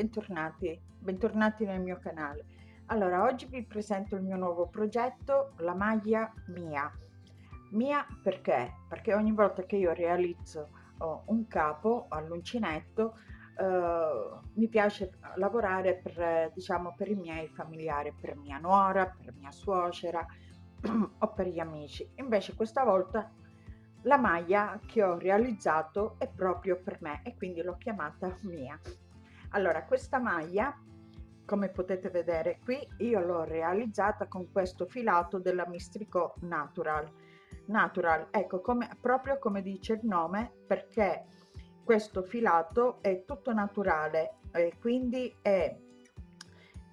Bentornati, bentornati nel mio canale. Allora, oggi vi presento il mio nuovo progetto, la maglia Mia. Mia perché? Perché ogni volta che io realizzo oh, un capo all'uncinetto, eh, mi piace lavorare per, diciamo, per i miei familiari, per mia nuora, per mia suocera o per gli amici. Invece questa volta la maglia che ho realizzato è proprio per me e quindi l'ho chiamata mia allora questa maglia come potete vedere qui io l'ho realizzata con questo filato della mistrico natural. Natural ecco come proprio come dice il nome perché questo filato è tutto naturale e quindi è,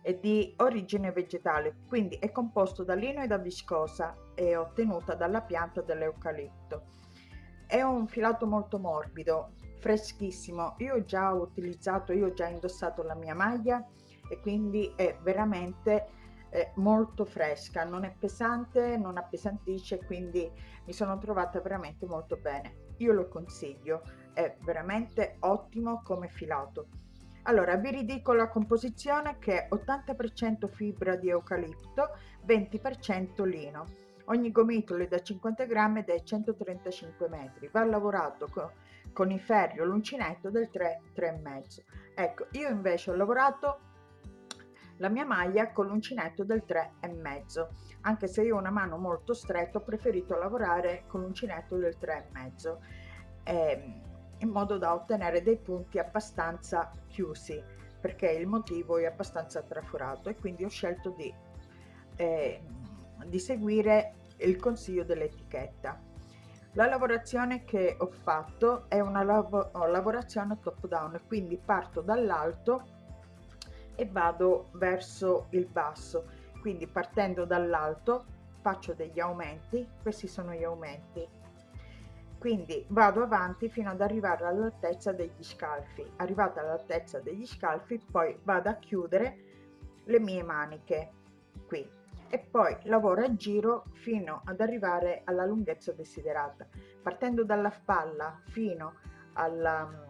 è di origine vegetale quindi è composto da lino e da viscosa e ottenuta dalla pianta dell'eucalipto. È un filato molto morbido freschissimo. Io ho già utilizzato io ho già indossato la mia maglia e quindi è veramente eh, molto fresca. Non è pesante non appesantisce quindi mi sono trovata veramente molto bene. Io lo consiglio. È veramente ottimo come filato. Allora vi ridico la composizione che è 80% fibra di eucalipto 20% lino. Ogni gomitolo è da 50 grammi ed è 135 metri. Va lavorato con, con il ferro l'uncinetto del 3 3,5 ecco io invece ho lavorato la mia maglia con l'uncinetto del 3,5 anche se io ho una mano molto stretta ho preferito lavorare con l'uncinetto del 3,5 eh, in modo da ottenere dei punti abbastanza chiusi perché il motivo è abbastanza traforato e quindi ho scelto di eh, di seguire il consiglio dell'etichetta. La lavorazione che ho fatto è una lav lavorazione top down, quindi parto dall'alto e vado verso il basso, quindi partendo dall'alto faccio degli aumenti, questi sono gli aumenti, quindi vado avanti fino ad arrivare all'altezza degli scalfi, arrivata all'altezza degli scalfi poi vado a chiudere le mie maniche e poi lavoro a giro fino ad arrivare alla lunghezza desiderata. Partendo dalla spalla fino alla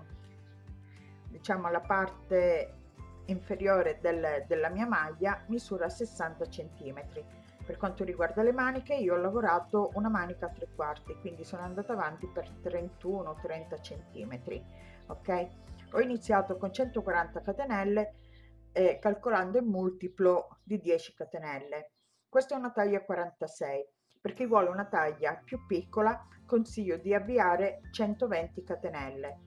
diciamo alla parte inferiore del, della mia maglia misura 60 centimetri. Per quanto riguarda le maniche io ho lavorato una manica a tre quarti quindi sono andata avanti per 31 30 centimetri ok? Ho iniziato con 140 catenelle eh, calcolando il multiplo di 10 catenelle questa è una taglia 46. Per chi vuole una taglia più piccola consiglio di avviare 120 catenelle.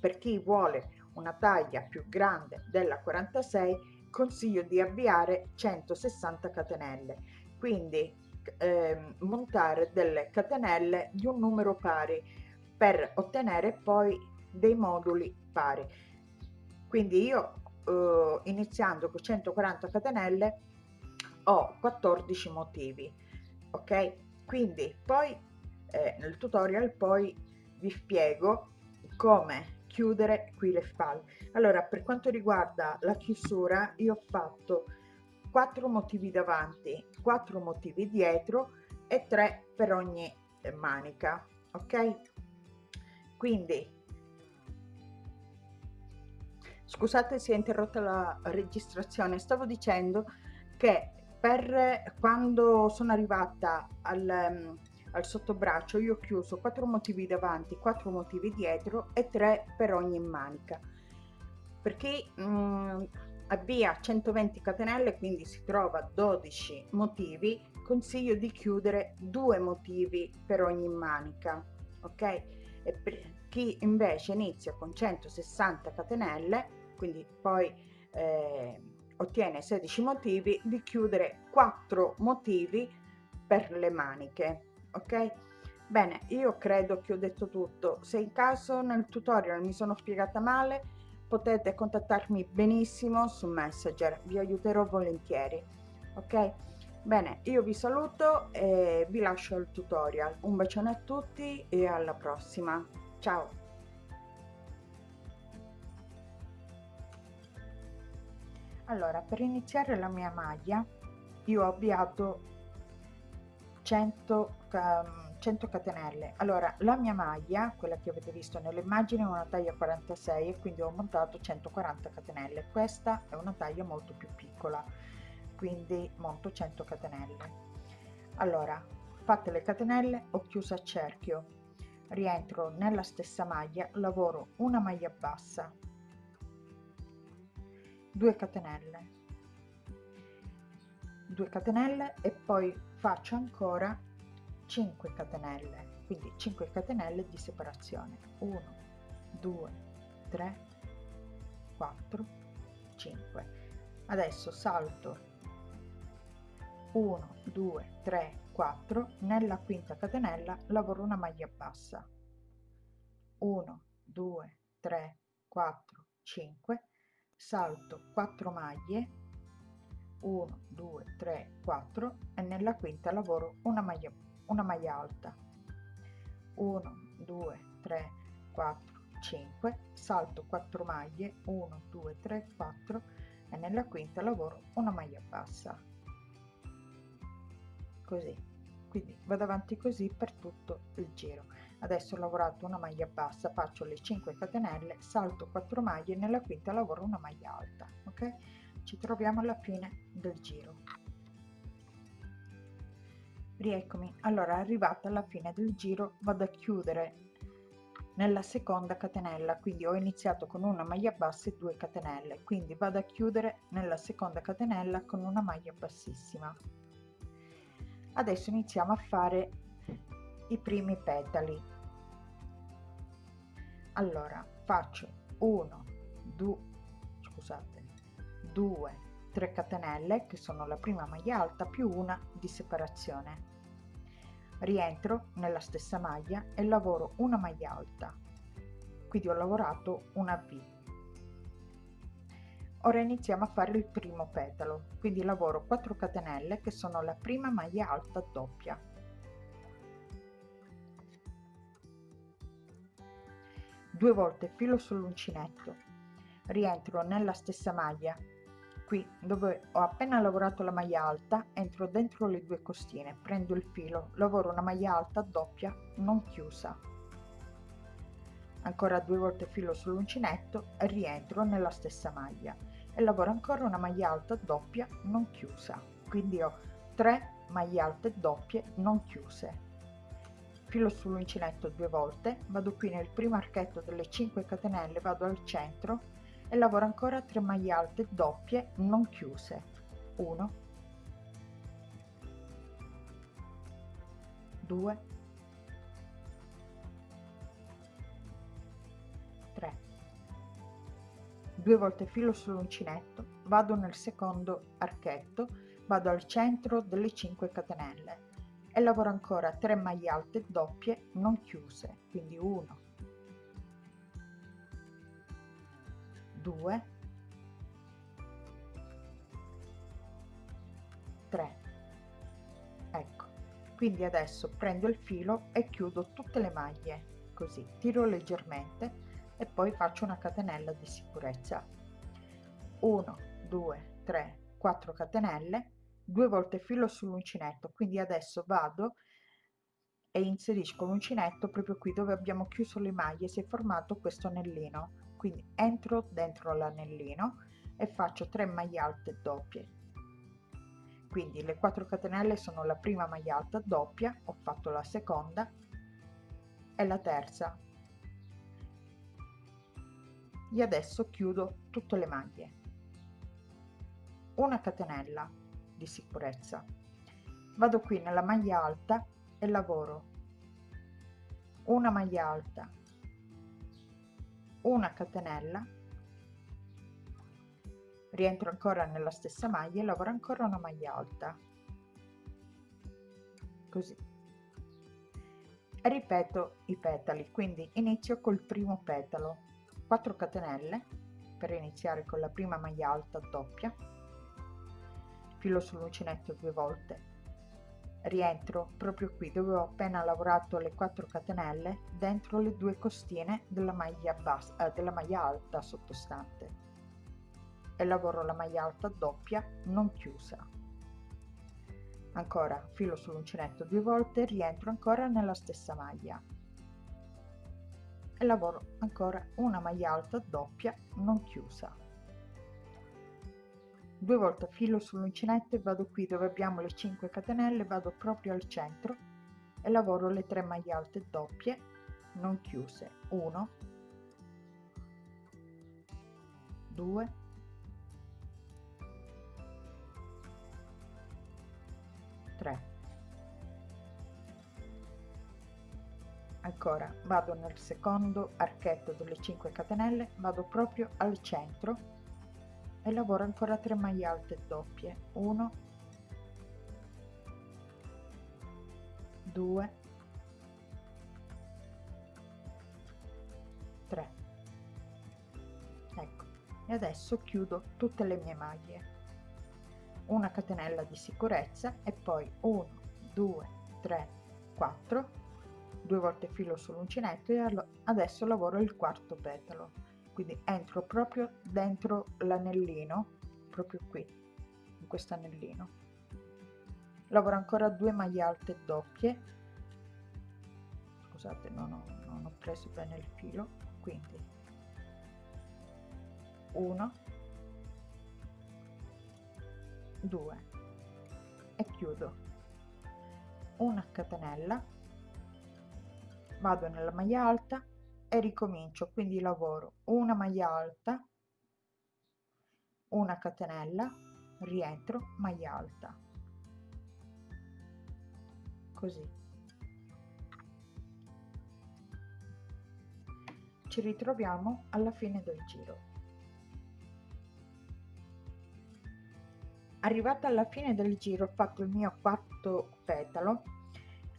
Per chi vuole una taglia più grande della 46 consiglio di avviare 160 catenelle. Quindi eh, montare delle catenelle di un numero pari per ottenere poi dei moduli pari. Quindi io eh, iniziando con 140 catenelle ho 14 motivi ok? Quindi poi eh, nel tutorial poi vi spiego come chiudere qui le spalle. Allora per quanto riguarda la chiusura io ho fatto 4 motivi davanti 4 motivi dietro e 3 per ogni eh, manica ok? Quindi scusate si è interrotta la registrazione stavo dicendo che per quando sono arrivata al, um, al sottobraccio io ho chiuso quattro motivi davanti quattro motivi dietro e tre per ogni manica. Perché um, avvia 120 catenelle quindi si trova 12 motivi consiglio di chiudere due motivi per ogni manica ok? E per chi invece inizia con 160 catenelle quindi poi eh, ottiene 16 motivi di chiudere 4 motivi per le maniche ok? Bene io credo che ho detto tutto. Se in caso nel tutorial mi sono spiegata male potete contattarmi benissimo su messenger vi aiuterò volentieri ok? Bene io vi saluto e vi lascio il tutorial. Un bacione a tutti e alla prossima. Ciao allora per iniziare la mia maglia io ho avviato 100 um, 100 catenelle. Allora la mia maglia quella che avete visto nell'immagine è una taglia 46 e quindi ho montato 140 catenelle. Questa è una taglia molto più piccola quindi monto 100 catenelle. Allora fatte le catenelle ho chiuso a cerchio. Rientro nella stessa maglia lavoro una maglia bassa 2 catenelle. 2 catenelle e poi faccio ancora 5 catenelle quindi 5 catenelle di separazione. 1 2 3 4 5 adesso salto 1 2 3 4 nella quinta catenella lavoro una maglia bassa. 1 2 3 4 5 salto 4 maglie. 1 2 3 4 e nella quinta lavoro una maglia una maglia alta. 1 2 3 4 5 salto 4 maglie. 1 2 3 4 e nella quinta lavoro una maglia bassa. Così. Quindi vado avanti così per tutto il giro adesso ho lavorato una maglia bassa faccio le 5 catenelle salto 4 maglie nella quinta lavoro una maglia alta ok? Ci troviamo alla fine del giro. Rieccomi. Allora arrivata alla fine del giro vado a chiudere nella seconda catenella. Quindi ho iniziato con una maglia bassa e due catenelle. Quindi vado a chiudere nella seconda catenella con una maglia bassissima. Adesso iniziamo a fare i primi petali. Allora faccio 1 2 scusate 2 3 catenelle che sono la prima maglia alta più una di separazione. Rientro nella stessa maglia e lavoro una maglia alta. Quindi ho lavorato una V. Ora iniziamo a fare il primo petalo. Quindi lavoro 4 catenelle che sono la prima maglia alta doppia due volte filo sull'uncinetto. Rientro nella stessa maglia. Qui dove ho appena lavorato la maglia alta entro dentro le due costine prendo il filo lavoro una maglia alta doppia non chiusa. Ancora due volte filo sull'uncinetto rientro nella stessa maglia. E lavoro ancora una maglia alta doppia non chiusa. Quindi ho 3 maglie alte doppie non chiuse filo sull'uncinetto due volte vado qui nel primo archetto delle 5 catenelle vado al centro e lavoro ancora 3 maglie alte doppie non chiuse. 1 2 3 due volte filo sull'uncinetto vado nel secondo archetto vado al centro delle 5 catenelle e lavoro ancora 3 maglie alte doppie non chiuse quindi 1 2 3 ecco. Quindi adesso prendo il filo e chiudo tutte le maglie. Così tiro leggermente e poi faccio una catenella di sicurezza. 1 2 3 4 catenelle due volte filo sull'uncinetto. Quindi adesso vado e inserisco l'uncinetto proprio qui dove abbiamo chiuso le maglie. Si è formato questo anellino. Quindi entro dentro l'anellino e faccio 3 maglie alte doppie. Quindi le 4 catenelle sono la prima maglia alta doppia ho fatto la seconda e la terza. E adesso chiudo tutte le maglie. Una catenella di sicurezza. Vado qui nella maglia alta e lavoro. Una maglia alta una catenella rientro ancora nella stessa maglia e lavoro ancora una maglia alta. Così. E ripeto i petali quindi inizio col primo petalo. 4 catenelle per iniziare con la prima maglia alta doppia filo sull'uncinetto due volte. Rientro proprio qui dove ho appena lavorato le 4 catenelle dentro le due costine della maglia bassa eh, della maglia alta sottostante. E lavoro la maglia alta doppia non chiusa. Ancora filo sull'uncinetto due volte rientro ancora nella stessa maglia. E lavoro ancora una maglia alta doppia non chiusa due volte filo sull'uncinetto e vado qui dove abbiamo le 5 catenelle vado proprio al centro e lavoro le 3 maglie alte doppie non chiuse. 1 2 3 ancora vado nel secondo archetto delle 5 catenelle vado proprio al centro e lavoro ancora 3 maglie alte doppie. 1 2 3 ecco. E adesso chiudo tutte le mie maglie. Una catenella di sicurezza e poi 1 2 3 4 due volte filo sull'uncinetto e adesso lavoro il quarto petalo quindi entro proprio dentro l'anellino proprio qui in questo anellino. Lavoro ancora due maglie alte doppie. Scusate non ho, non ho preso bene il filo. Quindi 1 2 e chiudo. Una catenella. Vado nella maglia alta e ricomincio quindi lavoro una maglia alta una catenella rientro maglia alta. Così. Ci ritroviamo alla fine del giro. Arrivata alla fine del giro ho fatto il mio quarto petalo.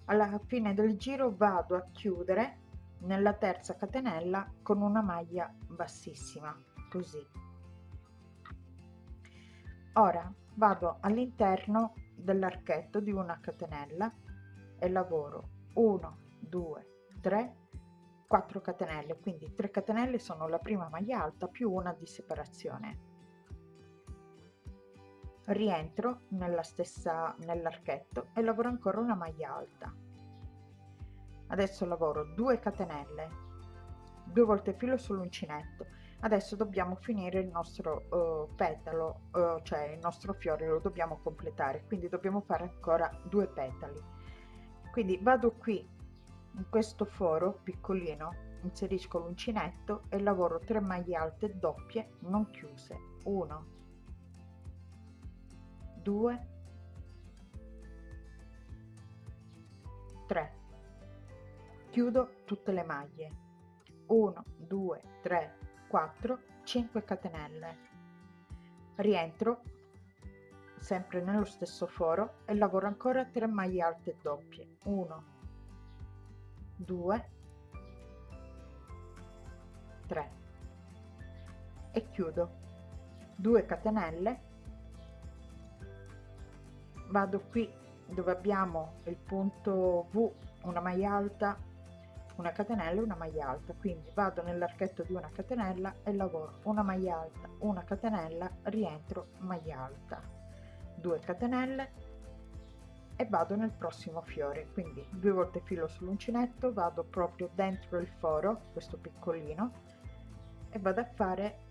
Alla fine del giro vado a chiudere nella terza catenella con una maglia bassissima così. Ora vado all'interno dell'archetto di una catenella e lavoro 1 2 3 4 catenelle quindi 3 catenelle sono la prima maglia alta più una di separazione. Rientro nella stessa nell'archetto e lavoro ancora una maglia alta adesso lavoro 2 catenelle due volte filo sull'uncinetto. Adesso dobbiamo finire il nostro uh, petalo uh, cioè il nostro fiore lo dobbiamo completare. Quindi dobbiamo fare ancora due petali. Quindi vado qui in questo foro piccolino inserisco l'uncinetto e lavoro 3 maglie alte doppie non chiuse. 1 2 3 chiudo tutte le maglie. 1 2 3 4 5 catenelle. Rientro sempre nello stesso foro e lavoro ancora 3 maglie alte doppie. 1 2 3 e chiudo. 2 catenelle. Vado qui dove abbiamo il punto V una maglia alta una catenella una maglia alta. Quindi vado nell'archetto di una catenella e lavoro una maglia alta una catenella rientro maglia alta 2 catenelle e vado nel prossimo fiore. Quindi due volte filo sull'uncinetto vado proprio dentro il foro questo piccolino e vado a fare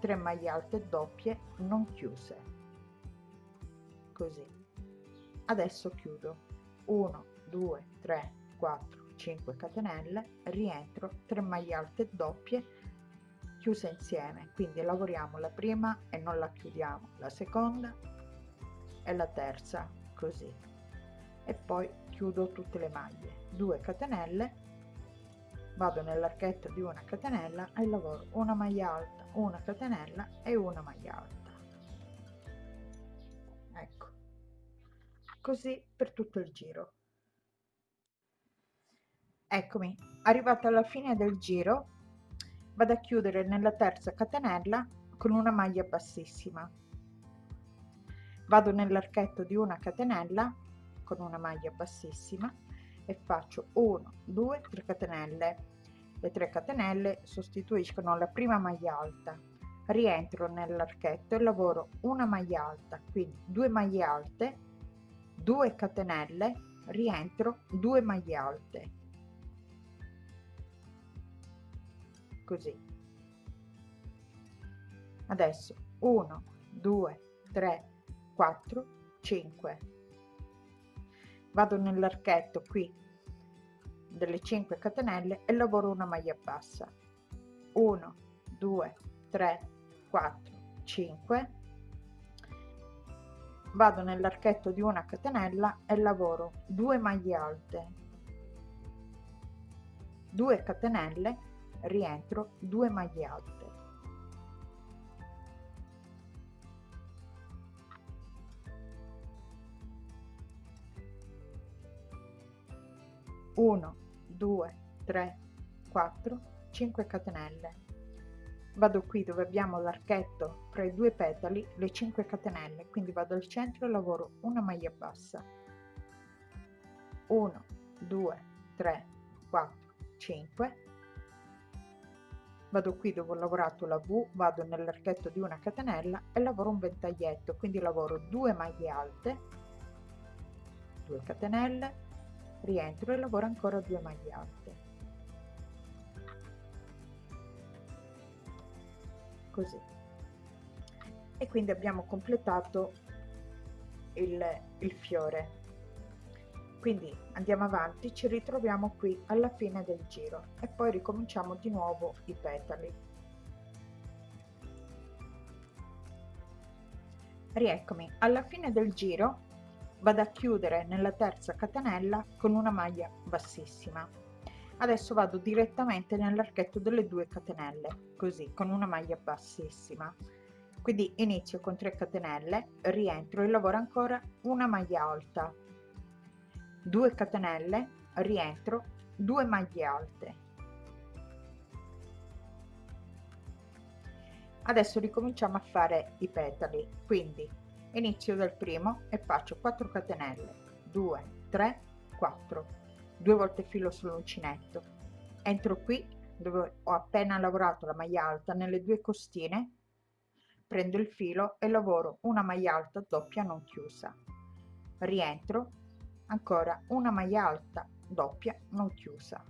3 maglie alte doppie non chiuse. Così. Adesso chiudo. 1 2 3 4 5 catenelle rientro 3 maglie alte doppie chiuse insieme. Quindi lavoriamo la prima e non la chiudiamo la seconda e la terza così. E poi chiudo tutte le maglie. 2 catenelle vado nell'archetto di una catenella e lavoro una maglia alta una catenella e una maglia alta. Così per tutto il giro eccomi arrivata alla fine del giro vado a chiudere nella terza catenella con una maglia bassissima. Vado nell'archetto di una catenella con una maglia bassissima e faccio 1 2 3 catenelle. Le 3 catenelle sostituiscono la prima maglia alta. Rientro nell'archetto e lavoro una maglia alta quindi due maglie alte 2 catenelle rientro 2 maglie alte così. Adesso 1 2 3 4 5 vado nell'archetto qui delle 5 catenelle e lavoro una maglia bassa. 1 2 3 4 5 vado nell'archetto di una catenella e lavoro 2 maglie alte. 2 catenelle rientro 2 maglie alte. 1 2 3 4 5 catenelle. Vado qui dove abbiamo l'archetto tra i due petali le 5 catenelle quindi vado al centro e lavoro una maglia bassa. 1 2 3 4 5 vado qui dove ho lavorato la V vado nell'archetto di una catenella e lavoro un ventaglietto quindi lavoro 2 maglie alte 2 catenelle rientro e lavoro ancora 2 maglie alte. Così. E quindi abbiamo completato il, il fiore quindi andiamo avanti ci ritroviamo qui alla fine del giro e poi ricominciamo di nuovo i petali. Rieccomi alla fine del giro vado a chiudere nella terza catenella con una maglia bassissima. Adesso vado direttamente nell'archetto delle due catenelle così con una maglia bassissima. Quindi inizio con 3 catenelle rientro e lavoro ancora una maglia alta 2 catenelle rientro 2 maglie alte. Adesso ricominciamo a fare i petali. Quindi inizio dal primo e faccio 4 catenelle. 2 3 4 due volte filo sull'uncinetto. Entro qui dove ho appena lavorato la maglia alta nelle due costine prendo il filo e lavoro una maglia alta doppia non chiusa. Rientro ancora una maglia alta doppia non chiusa.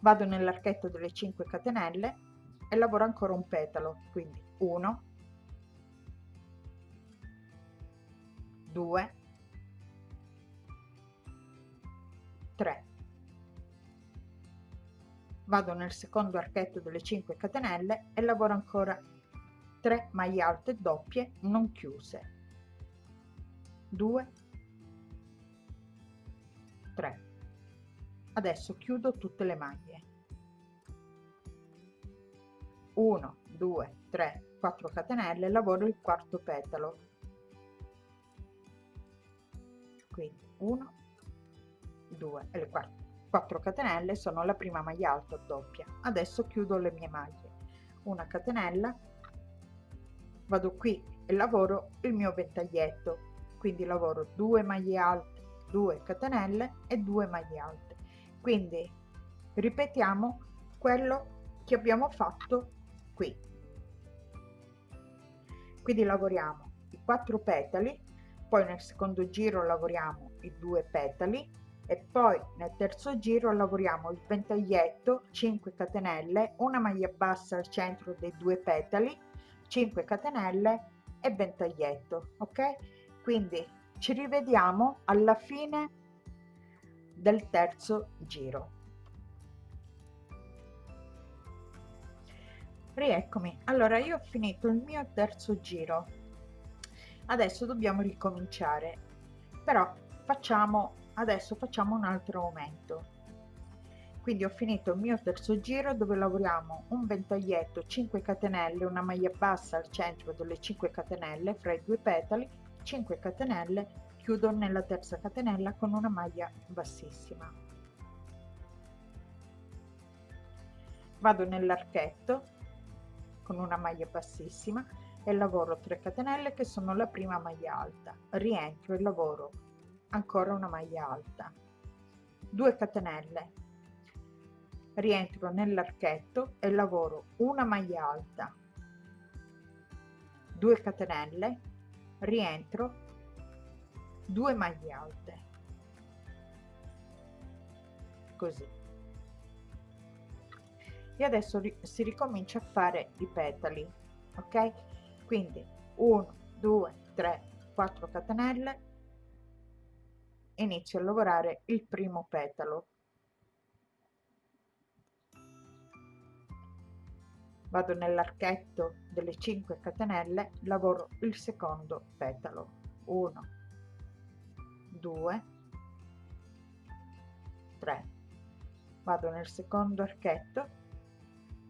Vado nell'archetto delle 5 catenelle e lavoro ancora un petalo quindi 1 2 3 vado nel secondo archetto delle 5 catenelle e lavoro ancora 3 maglie alte doppie non chiuse. 2 3 adesso chiudo tutte le maglie. 1 2 3 4 catenelle lavoro il quarto petalo. Quindi 1 2 e le 4 catenelle sono la prima maglia alta doppia. Adesso chiudo le mie maglie. Una catenella vado qui e lavoro il mio ventaglietto. Quindi lavoro 2 maglie alte 2 catenelle e 2 maglie alte. Quindi ripetiamo quello che abbiamo fatto qui. Quindi lavoriamo i 4 petali poi nel secondo giro lavoriamo i due petali e poi nel terzo giro lavoriamo il ventaglietto 5 catenelle una maglia bassa al centro dei due petali 5 catenelle e ventaglietto ok? Quindi ci rivediamo alla fine del terzo giro. Rieccomi. Allora io ho finito il mio terzo giro. Adesso dobbiamo ricominciare. Però facciamo adesso facciamo un altro aumento quindi ho finito il mio terzo giro dove lavoriamo un ventaglietto 5 catenelle una maglia bassa al centro delle 5 catenelle fra i due petali 5 catenelle chiudo nella terza catenella con una maglia bassissima. Vado nell'archetto con una maglia bassissima e lavoro 3 catenelle che sono la prima maglia alta. Rientro e lavoro ancora una maglia alta. 2 catenelle. Rientro nell'archetto e lavoro una maglia alta. 2 catenelle rientro 2 maglie alte. Così. E adesso si ricomincia a fare i petali ok? Quindi 1 2 3 4 catenelle. Inizio a lavorare il primo petalo vado nell'archetto delle 5 catenelle lavoro il secondo petalo. 1 2 3 vado nel secondo archetto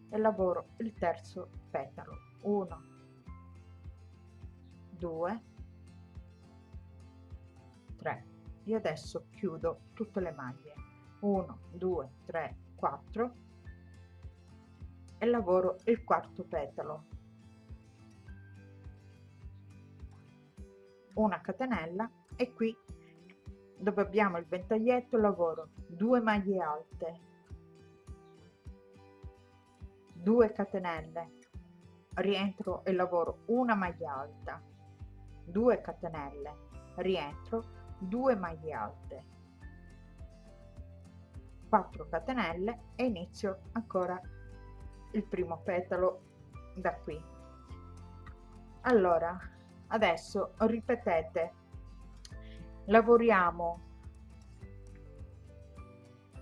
e lavoro il terzo petalo. 1 2 3 e adesso chiudo tutte le maglie. 1 2 3 4 e lavoro il quarto petalo. Una catenella e qui dove abbiamo il ventaglietto lavoro 2 maglie alte 2 catenelle rientro e lavoro una maglia alta 2 catenelle rientro 2 maglie alte 4 catenelle e inizio ancora il primo petalo da qui. Allora adesso ripetete. Lavoriamo.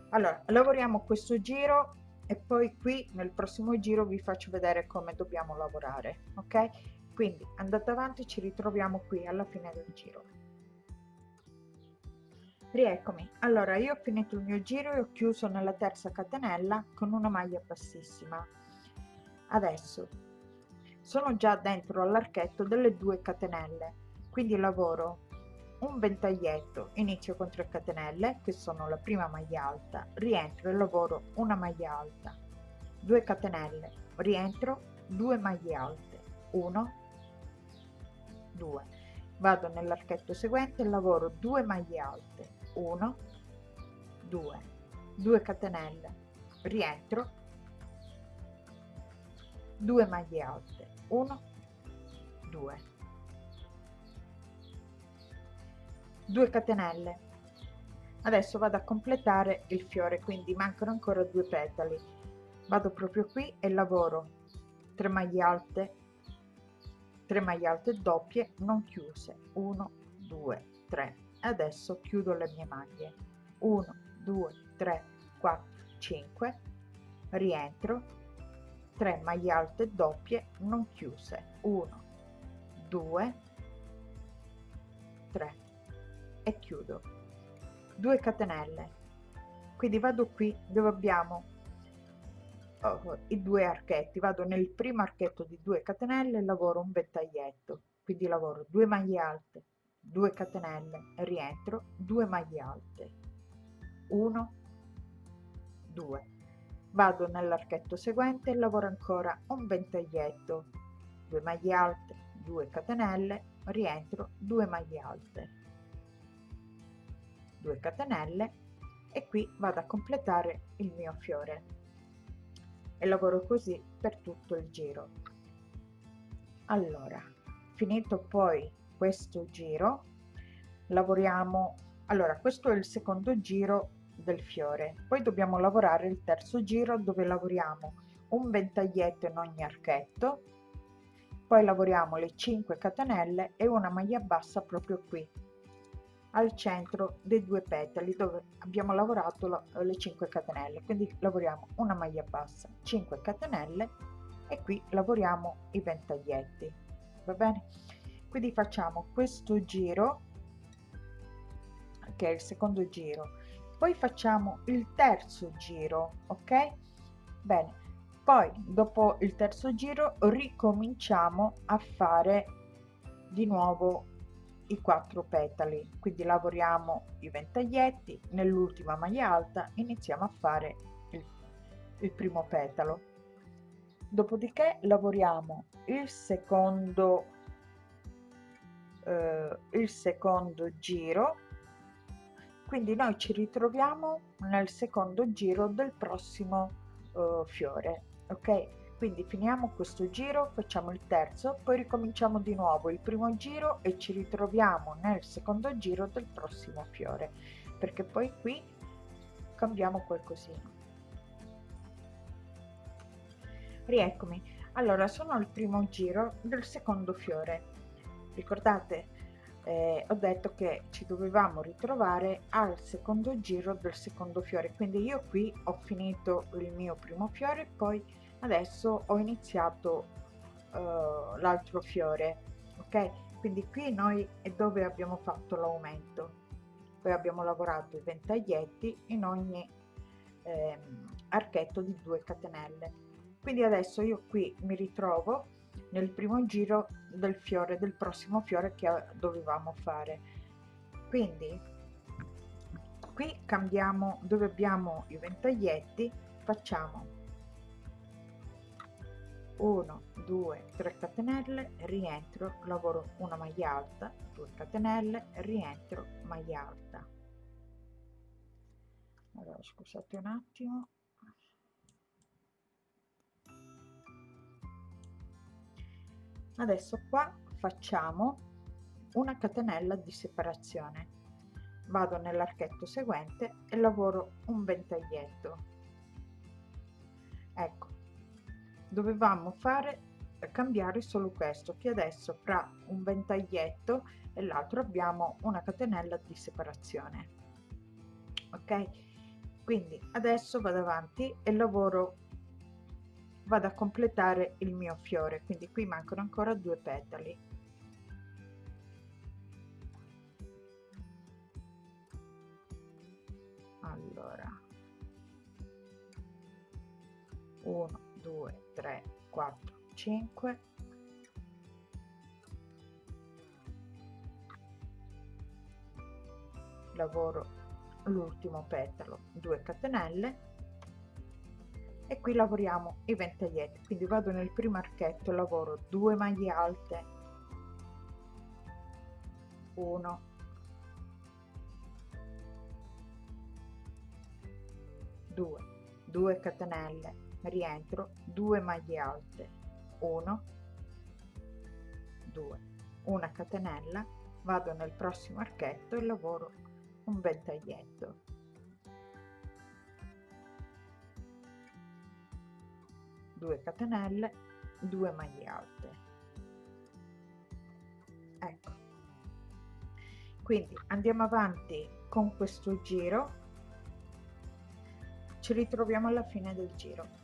Allora lavoriamo questo giro e poi qui nel prossimo giro vi faccio vedere come dobbiamo lavorare ok? Quindi andate avanti ci ritroviamo qui alla fine del giro. Rieccomi. Allora io ho finito il mio giro e ho chiuso nella terza catenella con una maglia bassissima adesso. Sono già dentro all'archetto delle due catenelle. Quindi lavoro un ventaglietto inizio con 3 catenelle che sono la prima maglia alta rientro e lavoro una maglia alta. 2 catenelle rientro 2 maglie alte. 1 2 vado nell'archetto seguente lavoro 2 maglie alte. 1 2 2 catenelle rientro 2 maglie alte. 1 2 2 catenelle. Adesso vado a completare il fiore quindi mancano ancora due petali. Vado proprio qui e lavoro. 3 maglie alte. 3 maglie alte doppie non chiuse. 1 2 3 adesso chiudo le mie maglie. 1 2 3 4 5 rientro 3 maglie alte doppie non chiuse. 1 2 3 e chiudo. 2 catenelle. Quindi vado qui dove abbiamo oh, i due archetti. Vado nel primo archetto di 2 catenelle e lavoro un ventaglietto quindi lavoro 2 maglie alte 2 catenelle rientro 2 maglie alte. 1 2 vado nell'archetto seguente e lavoro ancora un ventaglietto. 2 maglie alte 2 catenelle rientro 2 maglie alte. 2 catenelle e qui vado a completare il mio fiore. E lavoro così per tutto il giro. Allora finito poi questo giro lavoriamo allora questo è il secondo giro del fiore. Poi dobbiamo lavorare il terzo giro dove lavoriamo un ventaglietto in ogni archetto poi lavoriamo le 5 catenelle e una maglia bassa proprio qui al centro dei due petali dove abbiamo lavorato la, le 5 catenelle. Quindi lavoriamo una maglia bassa 5 catenelle e qui lavoriamo i ventaglietti va bene? Quindi facciamo questo giro che è il secondo giro poi facciamo il terzo giro ok? Bene. Poi dopo il terzo giro ricominciamo a fare di nuovo i quattro petali. Quindi lavoriamo i ventaglietti nell'ultima maglia alta iniziamo a fare il, il primo petalo. Dopodiché lavoriamo il secondo eh, il secondo giro quindi noi ci ritroviamo nel secondo giro del prossimo uh, fiore ok? Quindi finiamo questo giro facciamo il terzo poi ricominciamo di nuovo il primo giro e ci ritroviamo nel secondo giro del prossimo fiore perché poi qui cambiamo qualcosina. Rieccomi. Allora sono al primo giro del secondo fiore. Ricordate eh, ho detto che ci dovevamo ritrovare al secondo giro del secondo fiore. Quindi io qui ho finito il mio primo fiore poi adesso ho iniziato uh, l'altro fiore ok? Quindi qui noi è dove abbiamo fatto l'aumento. Poi abbiamo lavorato i ventaglietti in ogni eh, archetto di 2 catenelle. Quindi adesso io qui mi ritrovo nel primo giro del fiore del prossimo fiore che dovevamo fare. Quindi qui cambiamo dove abbiamo i ventaglietti facciamo 1 2 3 catenelle rientro lavoro una maglia alta 2 catenelle rientro maglia alta. Allora scusate un attimo adesso qua facciamo una catenella di separazione. Vado nell'archetto seguente e lavoro un ventaglietto ecco dovevamo fare cambiare solo questo che adesso fra un ventaglietto e l'altro abbiamo una catenella di separazione. Ok? Quindi adesso vado avanti e lavoro vado a completare il mio fiore quindi qui mancano ancora due petali. Allora. 1 2 3 4 5 lavoro l'ultimo petalo 2 catenelle e qui lavoriamo i ventaglietti quindi vado nel primo archetto lavoro 2 maglie alte. 1 2 2 catenelle rientro. 2 maglie alte 1 2 una catenella. Vado nel prossimo archetto e lavoro un ventaglietto 2 catenelle 2 maglie alte. Ecco. Quindi andiamo avanti con questo giro. Ci ritroviamo alla fine del giro.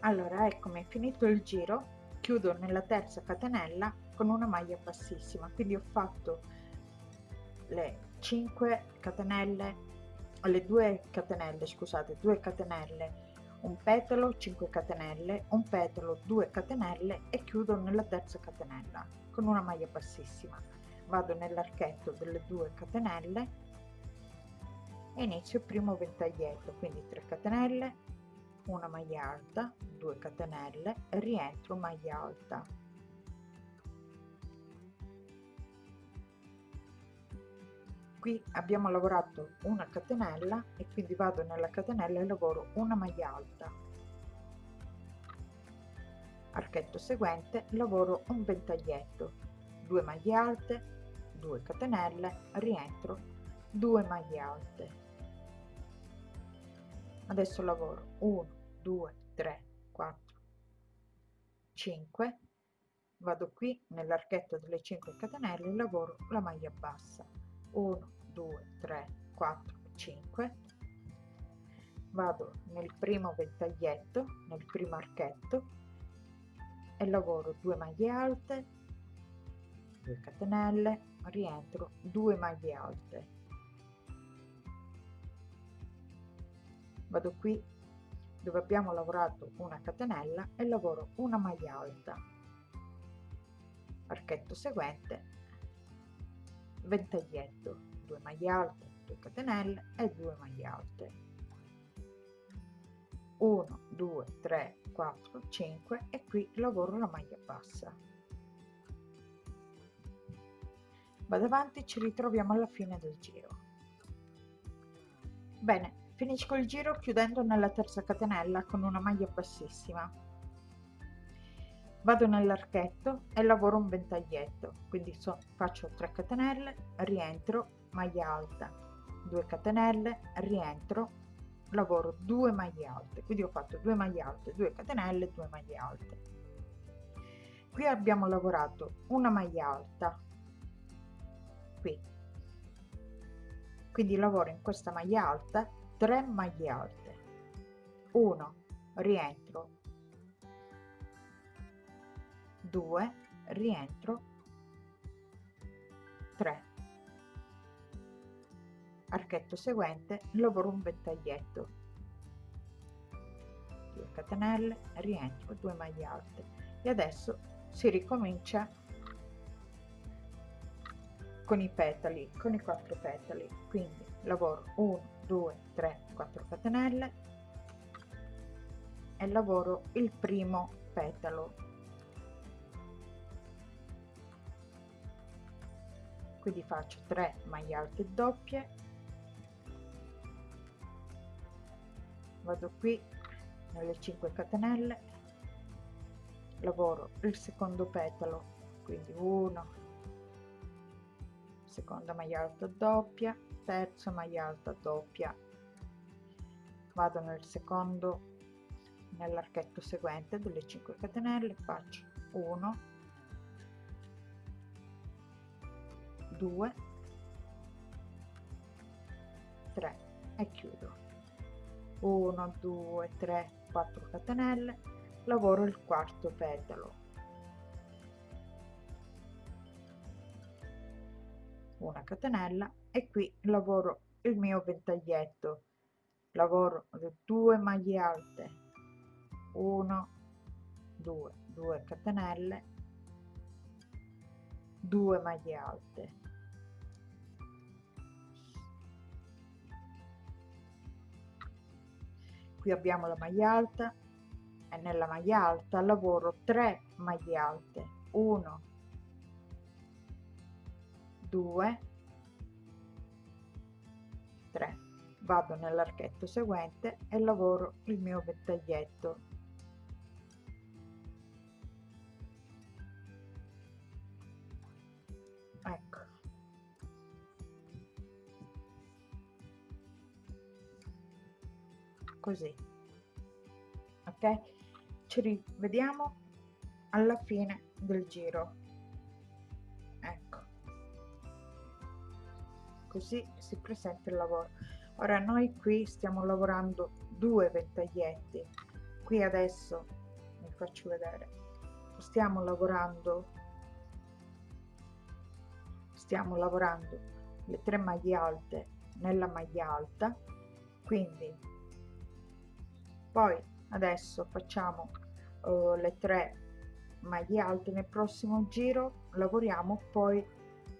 Allora eccomi finito il giro chiudo nella terza catenella con una maglia bassissima. Quindi ho fatto le 5 catenelle alle 2 catenelle scusate 2 catenelle un petalo 5 catenelle un petalo 2 catenelle e chiudo nella terza catenella con una maglia bassissima. Vado nell'archetto delle 2 catenelle e inizio il primo ventaglietto quindi 3 catenelle una maglia alta 2 catenelle rientro maglia alta qui abbiamo lavorato una catenella e quindi vado nella catenella e lavoro una maglia alta. Archetto seguente lavoro un ventaglietto 2 maglie alte 2 catenelle rientro 2 maglie alte. Adesso lavoro 1 2 3 4 5 vado qui nell'archetto delle 5 catenelle lavoro la maglia bassa. 1 2 3 4 5 vado nel primo ventaglietto nel primo archetto e lavoro 2 maglie alte 2 catenelle rientro 2 maglie alte. Vado qui dove abbiamo lavorato una catenella e lavoro una maglia alta. Archetto seguente ventaglietto 2 maglie alte 2 catenelle e 2 maglie alte. 1 2 3 4 5 e qui lavoro la maglia bassa. Vado avanti ci ritroviamo alla fine del giro. Bene finisco il giro chiudendo nella terza catenella con una maglia bassissima. Vado nell'archetto e lavoro un ventaglietto quindi so, faccio 3 catenelle rientro maglia alta 2 catenelle rientro lavoro 2 maglie alte. Quindi ho fatto 2 maglie alte 2 catenelle 2 maglie alte. Qui abbiamo lavorato una maglia alta qui. Quindi lavoro in questa maglia alta 3 maglie alte. 1 rientro. 2 rientro. 3 archetto seguente lavoro un ventaglietto 2 catenelle rientro 2 maglie alte. E adesso si ricomincia con i petali con i quattro petali. Quindi lavoro 1 2 3 4 catenelle e lavoro il primo petalo. Quindi faccio 3 maglie alte doppie vado qui nelle 5 catenelle. Lavoro il secondo petalo quindi 1 seconda maglia alta doppia terza maglia alta doppia. Vado nel secondo nell'archetto seguente delle 5 catenelle faccio 1 2 3 e chiudo 1 2 3 4 catenelle. Lavoro il quarto petalo una catenella. E qui lavoro il mio ventaglietto. Lavoro 2 maglie alte. 1 2 2 catenelle. 2 maglie alte qui abbiamo la maglia alta e nella maglia alta lavoro 3 maglie alte. 1 2 3 vado nell'archetto seguente e lavoro il mio ventaglietto così. Ok? Ci rivediamo alla fine del giro. Ecco. Così si presenta il lavoro. Ora noi qui stiamo lavorando due ventaglietti. Qui adesso vi faccio vedere stiamo lavorando stiamo lavorando le tre maglie alte nella maglia alta quindi poi adesso facciamo uh, le tre maglie alte nel prossimo giro lavoriamo poi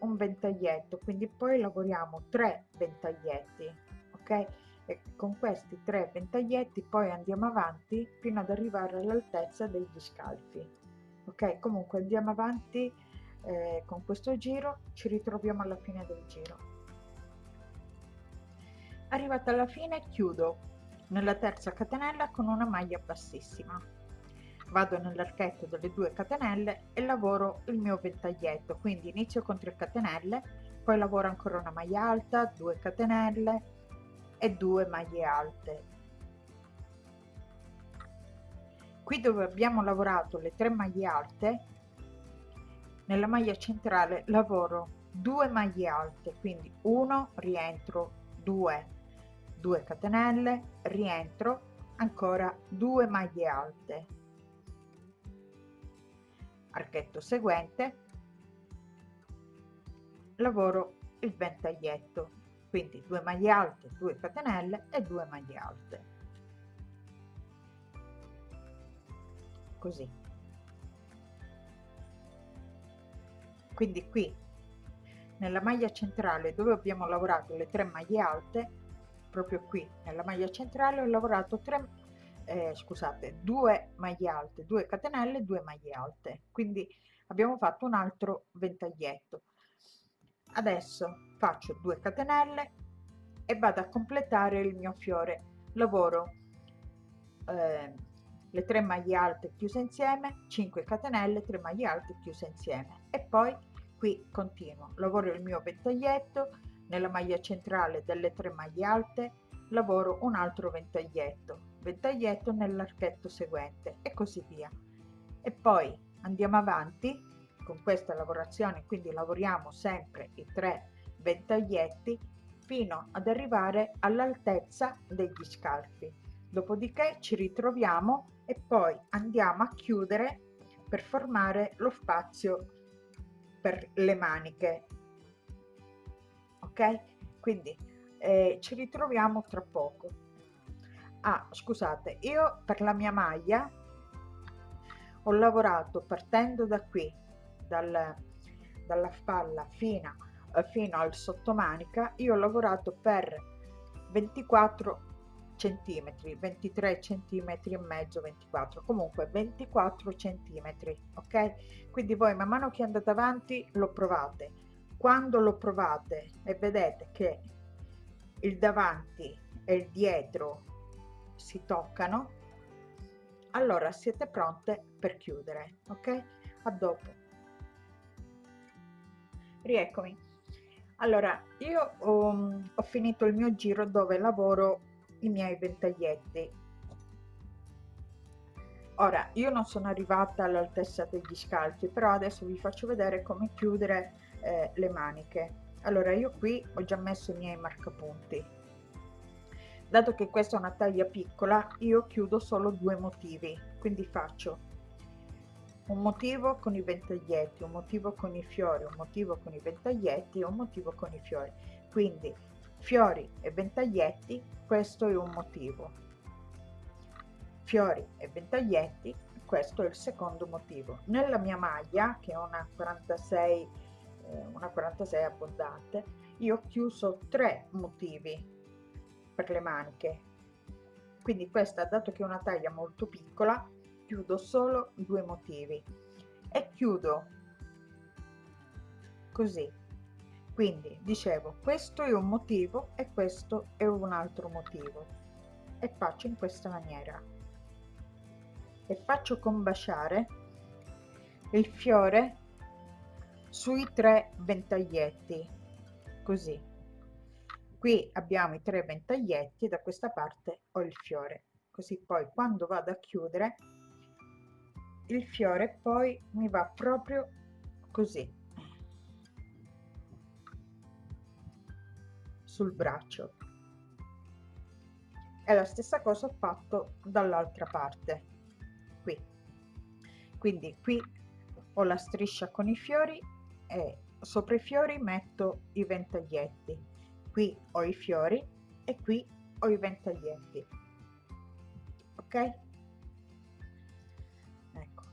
un ventaglietto quindi poi lavoriamo tre ventaglietti ok? E con questi tre ventaglietti poi andiamo avanti fino ad arrivare all'altezza degli scalfi ok? Comunque andiamo avanti eh, con questo giro ci ritroviamo alla fine del giro. Arrivata alla fine chiudo nella terza catenella con una maglia bassissima. Vado nell'archetto delle due catenelle e lavoro il mio ventaglietto quindi inizio con 3 catenelle poi lavoro ancora una maglia alta 2 catenelle e 2 maglie alte. Qui dove abbiamo lavorato le tre maglie alte nella maglia centrale lavoro 2 maglie alte quindi 1 rientro 2 2 catenelle rientro ancora 2 maglie alte. Archetto seguente. Lavoro il ventaglietto quindi 2 maglie alte 2 catenelle e 2 maglie alte. Così. Quindi qui nella maglia centrale dove abbiamo lavorato le tre maglie alte proprio qui nella maglia centrale ho lavorato 3 eh, scusate 2 maglie alte 2 catenelle 2 maglie alte. Quindi abbiamo fatto un altro ventaglietto. Adesso faccio 2 catenelle e vado a completare il mio fiore. Lavoro eh, le 3 maglie alte chiuse insieme 5 catenelle 3 maglie alte chiuse insieme. E poi qui continuo lavoro il mio ventaglietto nella maglia centrale delle 3 maglie alte lavoro un altro ventaglietto ventaglietto nell'archetto seguente e così via. E poi andiamo avanti con questa lavorazione quindi lavoriamo sempre i tre ventaglietti fino ad arrivare all'altezza degli scalfi. Dopodiché ci ritroviamo e poi andiamo a chiudere per formare lo spazio per le maniche ok? Quindi eh, ci ritroviamo tra poco. Ah scusate io per la mia maglia ho lavorato partendo da qui dal, dalla spalla fino, eh, fino al sottomanica io ho lavorato per 24 centimetri 23 centimetri e mezzo 24 comunque 24 centimetri ok? Quindi voi man mano che andate avanti lo provate quando lo provate e vedete che il davanti e il dietro si toccano allora siete pronte per chiudere ok? A dopo. Rieccomi. Allora io ho, ho finito il mio giro dove lavoro i miei ventaglietti. Ora io non sono arrivata all'altezza degli scalfi però adesso vi faccio vedere come chiudere eh, le maniche. Allora io qui ho già messo i miei marcapunti. Dato che questa è una taglia piccola io chiudo solo due motivi. Quindi faccio un motivo con i ventaglietti un motivo con i fiori un motivo con i ventaglietti un motivo con i fiori. Quindi fiori e ventaglietti questo è un motivo. Fiori e ventaglietti questo è il secondo motivo. Nella mia maglia che è una 46 eh, una 46 abbondante io ho chiuso tre motivi per le maniche. Quindi questa dato che è una taglia molto piccola chiudo solo due motivi. E chiudo così. Quindi dicevo questo è un motivo e questo è un altro motivo. E faccio in questa maniera. E faccio combaciare il fiore sui tre ventaglietti. Così. Qui abbiamo i tre ventaglietti da questa parte ho il fiore. Così poi quando vado a chiudere il fiore poi mi va proprio così. Sul braccio. E la stessa cosa ho fatto dall'altra parte. Qui. Quindi qui ho la striscia con i fiori e sopra i fiori metto i ventaglietti. Qui ho i fiori e qui ho i ventaglietti. Ok? Ecco.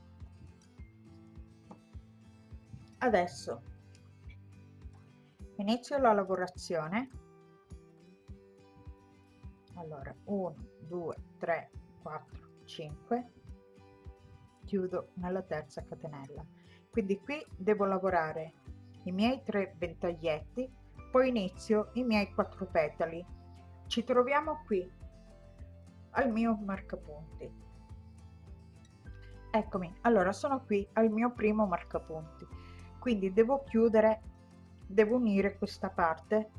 Adesso inizio la lavorazione. Allora 1 2 3 4 5 chiudo nella terza catenella quindi qui devo lavorare i miei tre ventaglietti poi inizio i miei quattro petali. Ci troviamo qui al mio marcapunti. Eccomi allora sono qui al mio primo marcapunti. Quindi devo chiudere devo unire questa parte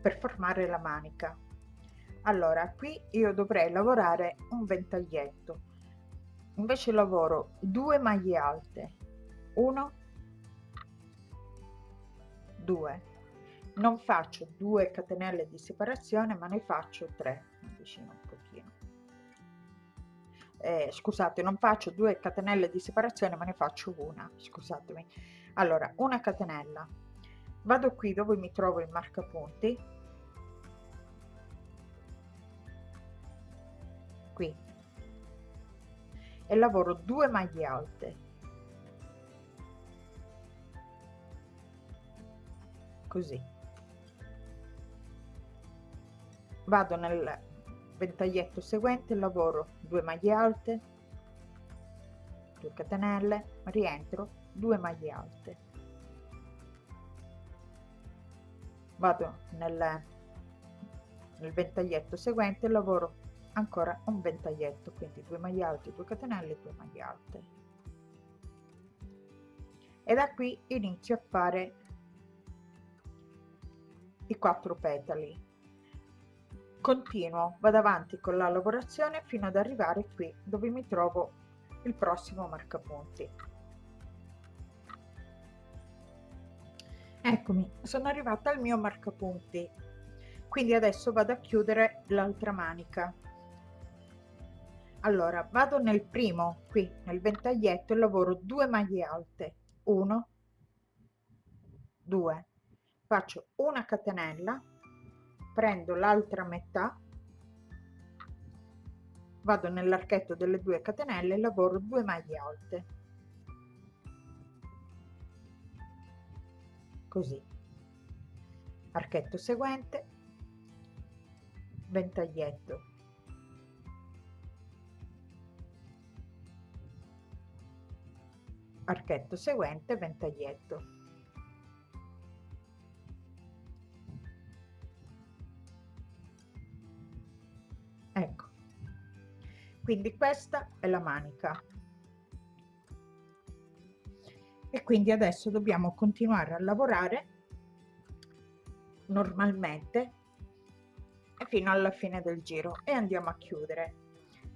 per formare la manica. Allora qui io dovrei lavorare un ventaglietto. Invece lavoro due maglie alte 1 2 non faccio due catenelle di separazione ma ne faccio tre. Vicino un pochino. Eh, scusate non faccio due catenelle di separazione ma ne faccio una. Scusatemi. Allora una catenella. Vado qui dove mi trovo il marcapunti. Qui. E lavoro due maglie alte così. Vado nel ventaglietto seguente lavoro 2 maglie alte 2 catenelle rientro 2 maglie alte. Vado nel nel ventaglietto seguente lavoro ancora un ventaglietto quindi 2 maglie alte 2 catenelle 2 maglie alte. E da qui inizio a fare i quattro petali. Continuo vado avanti con la lavorazione fino ad arrivare qui dove mi trovo il prossimo marcapunti. Eccomi sono arrivata al mio marcapunti. Quindi adesso vado a chiudere l'altra manica. Allora vado nel primo qui nel ventaglietto e lavoro 2 maglie alte. 1 2 faccio una catenella prendo l'altra metà vado nell'archetto delle due catenelle e lavoro 2 maglie alte. Così. Archetto seguente ventaglietto. Archetto seguente ventaglietto quindi questa è la manica. E quindi adesso dobbiamo continuare a lavorare normalmente fino alla fine del giro e andiamo a chiudere.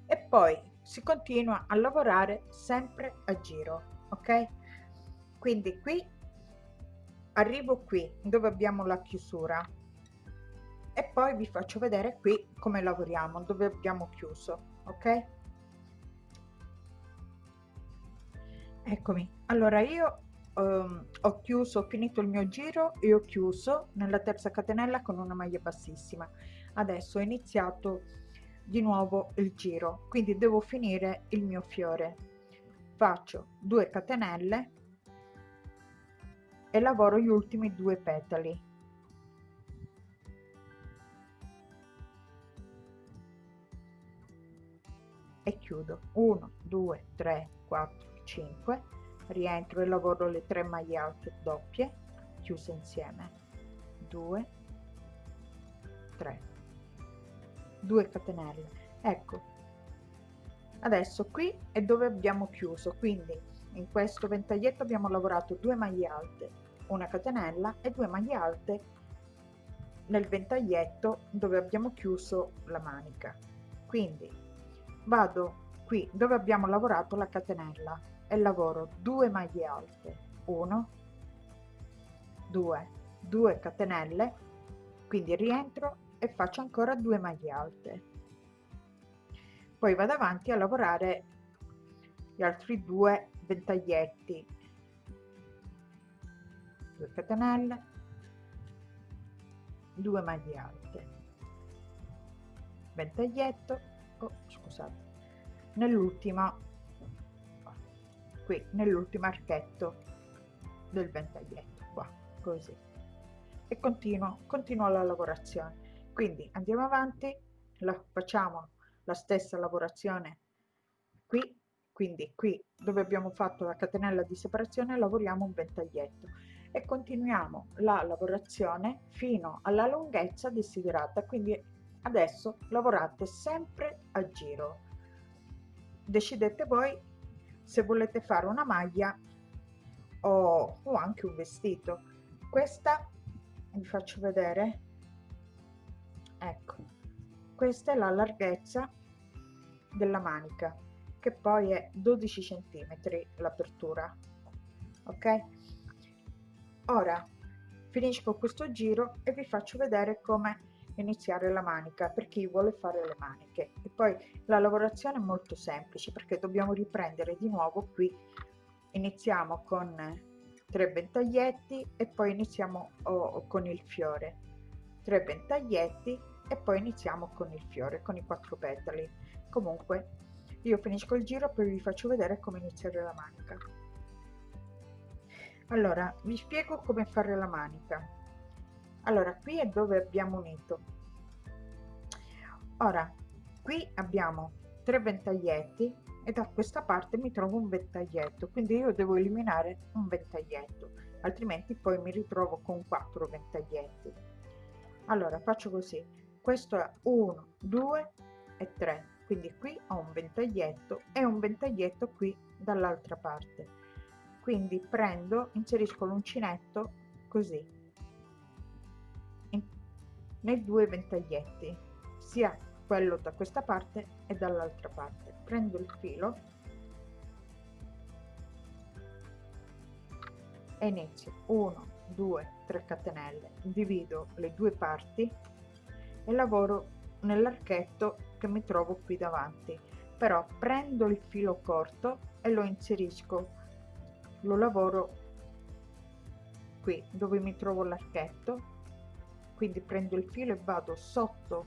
E poi si continua a lavorare sempre a giro ok? Quindi qui arrivo qui dove abbiamo la chiusura. E poi vi faccio vedere qui come lavoriamo dove abbiamo chiuso ok? Eccomi. Allora io um, ho chiuso ho finito il mio giro e ho chiuso nella terza catenella con una maglia bassissima. Adesso ho iniziato di nuovo il giro quindi devo finire il mio fiore. Faccio 2 catenelle e lavoro gli ultimi due petali e chiudo. 1 2 3 4 5 rientro e lavoro le 3 maglie alte doppie chiuse insieme. 2 3 2 catenelle. Ecco. Adesso qui è dove abbiamo chiuso. Quindi in questo ventaglietto abbiamo lavorato 2 maglie alte una catenella e 2 maglie alte nel ventaglietto dove abbiamo chiuso la manica. Quindi vado qui dove abbiamo lavorato la catenella e lavoro 2 maglie alte. 1 2 2 catenelle. Quindi rientro e faccio ancora 2 maglie alte. Poi vado avanti a lavorare gli altri due ventaglietti. 2 catenelle 2 maglie alte. Ventaglietto oh, scusate. Nell'ultima qui nell'ultimo archetto del ventaglietto qua così. E continuo continuo la lavorazione. Quindi andiamo avanti. La facciamo la stessa lavorazione qui. Quindi qui dove abbiamo fatto la catenella di separazione lavoriamo un ventaglietto. E continuiamo la lavorazione fino alla lunghezza desiderata. Quindi adesso lavorate sempre a giro. Decidete voi se volete fare una maglia o, o anche un vestito. Questa vi faccio vedere. Ecco questa è la larghezza della manica che poi è 12 centimetri l'apertura ok? Ora finisco questo giro e vi faccio vedere come iniziare la manica per chi vuole fare le maniche. E poi la lavorazione è molto semplice perché dobbiamo riprendere di nuovo qui. Iniziamo con 3 ventaglietti e poi iniziamo oh, con il fiore. 3 ventaglietti e poi iniziamo con il fiore con i quattro petali. Comunque io finisco il giro poi vi faccio vedere come iniziare la manica. Allora vi spiego come fare la manica allora qui è dove abbiamo unito. Ora qui abbiamo tre ventaglietti e da questa parte mi trovo un ventaglietto quindi io devo eliminare un ventaglietto altrimenti poi mi ritrovo con quattro ventaglietti. Allora faccio così. Questo è 1 2 e 3 quindi qui ho un ventaglietto e un ventaglietto qui dall'altra parte. Quindi prendo inserisco l'uncinetto così nei due ventaglietti sia quello da questa parte e dall'altra parte. Prendo il filo e inizio. 1 2 3 catenelle. Divido le due parti e lavoro nell'archetto che mi trovo qui davanti. Però prendo il filo corto e lo inserisco. Lo lavoro qui dove mi trovo l'archetto quindi prendo il filo e vado sotto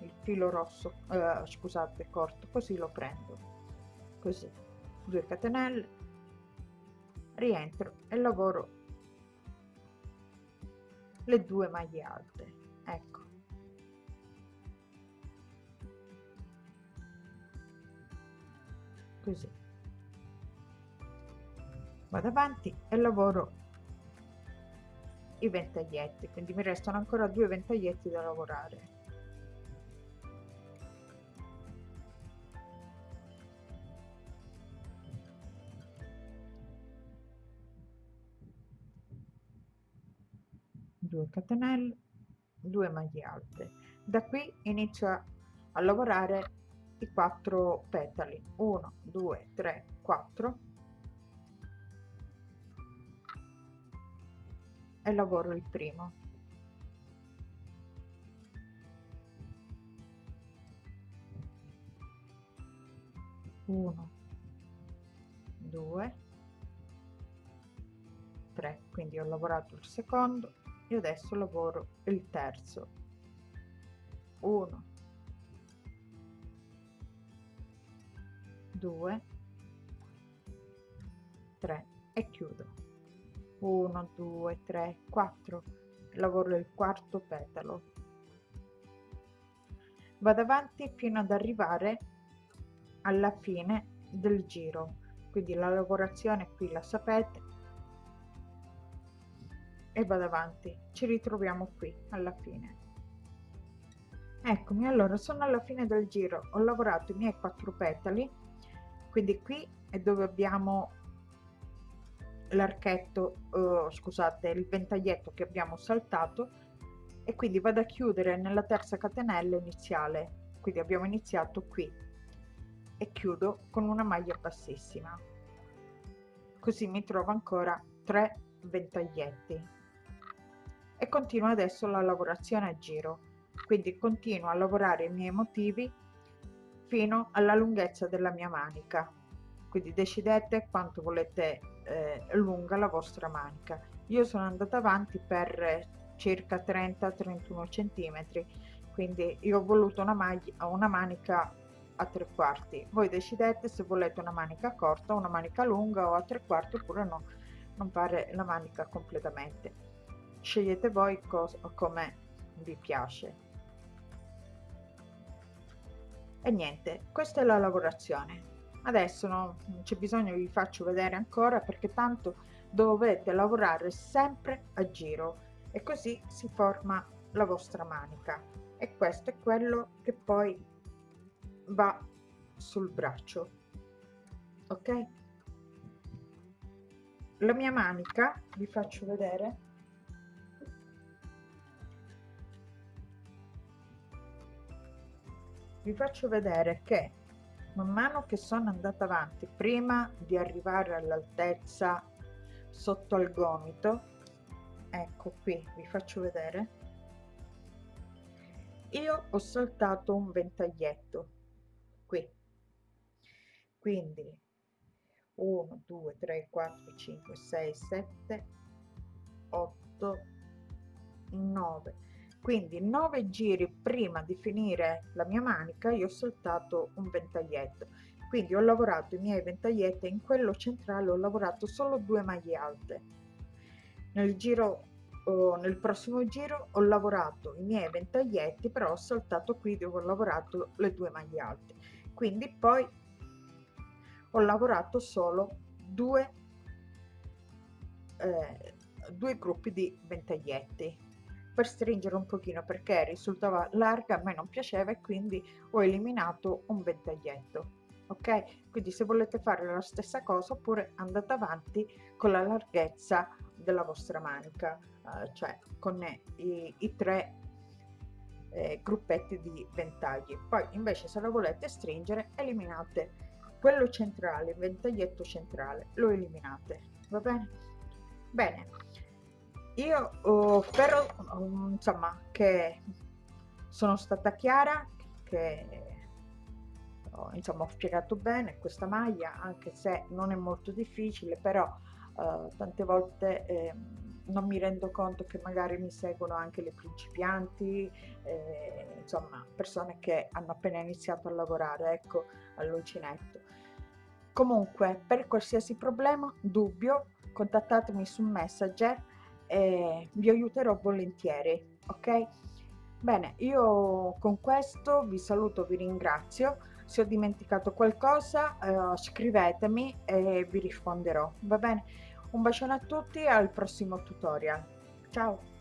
il filo rosso eh, scusate corto così lo prendo. Così 2 catenelle rientro e lavoro le due maglie alte ecco. Così. Vado avanti e lavoro i ventaglietti quindi mi restano ancora due ventaglietti da lavorare. Due catenelle 2 maglie alte. Da qui inizio a lavorare i quattro petali. 1 2 3 4 e lavoro il primo. Uno due tre. Quindi ho lavorato il secondo e adesso lavoro il terzo. 1 2 3 e chiudo 1 2 3 4 lavoro il quarto petalo. Vado avanti fino ad arrivare alla fine del giro. Quindi la lavorazione qui la sapete. E vado avanti. Ci ritroviamo qui alla fine. Eccomi allora sono alla fine del giro. Ho lavorato i miei quattro petali. Quindi qui è dove abbiamo l'archetto uh, scusate il ventaglietto che abbiamo saltato e quindi vado a chiudere nella terza catenella iniziale. Quindi abbiamo iniziato qui. E chiudo con una maglia bassissima. Così mi trovo ancora 3 ventaglietti. E continuo adesso la lavorazione a giro. Quindi continuo a lavorare i miei motivi fino alla lunghezza della mia manica quindi decidete quanto volete eh, lunga la vostra manica. Io sono andata avanti per circa 30 31 centimetri quindi io ho voluto una maglia una manica a tre quarti. Voi decidete se volete una manica corta una manica lunga o a tre quarti oppure no non fare la manica completamente. Scegliete voi come vi piace. E niente questa è la lavorazione adesso no, non c'è bisogno vi faccio vedere ancora perché tanto dovete lavorare sempre a giro e così si forma la vostra manica. E questo è quello che poi va sul braccio ok? La mia manica vi faccio vedere. Vi faccio vedere che man mano che sono andata avanti prima di arrivare all'altezza sotto al gomito ecco qui vi faccio vedere io ho saltato un ventaglietto qui. Quindi 1 2 3 4 5 6 7 8 9 quindi 9 giri prima di finire la mia manica io ho saltato un ventaglietto. Quindi ho lavorato i miei ventaglietti in quello centrale ho lavorato solo due maglie alte. Nel giro oh, nel prossimo giro ho lavorato i miei ventaglietti però ho saltato qui dove ho lavorato le due maglie alte. Quindi poi ho lavorato solo due eh, due gruppi di ventaglietti per stringere un pochino perché risultava larga a me non piaceva e quindi ho eliminato un ventaglietto ok? Quindi se volete fare la stessa cosa oppure andate avanti con la larghezza della vostra manica eh, cioè con i, i tre eh, gruppetti di ventagli. Poi invece se la volete stringere eliminate quello centrale il ventaglietto centrale lo eliminate va bene? Bene io oh, spero um, insomma che sono stata chiara che insomma ho spiegato bene questa maglia anche se non è molto difficile però eh, tante volte eh, non mi rendo conto che magari mi seguono anche le principianti eh, insomma persone che hanno appena iniziato a lavorare ecco all'uncinetto comunque per qualsiasi problema dubbio contattatemi su messenger e vi aiuterò volentieri ok? Bene io con questo vi saluto vi ringrazio. Se ho dimenticato qualcosa eh, scrivetemi e vi risponderò va bene? Un bacione a tutti e al prossimo tutorial. Ciao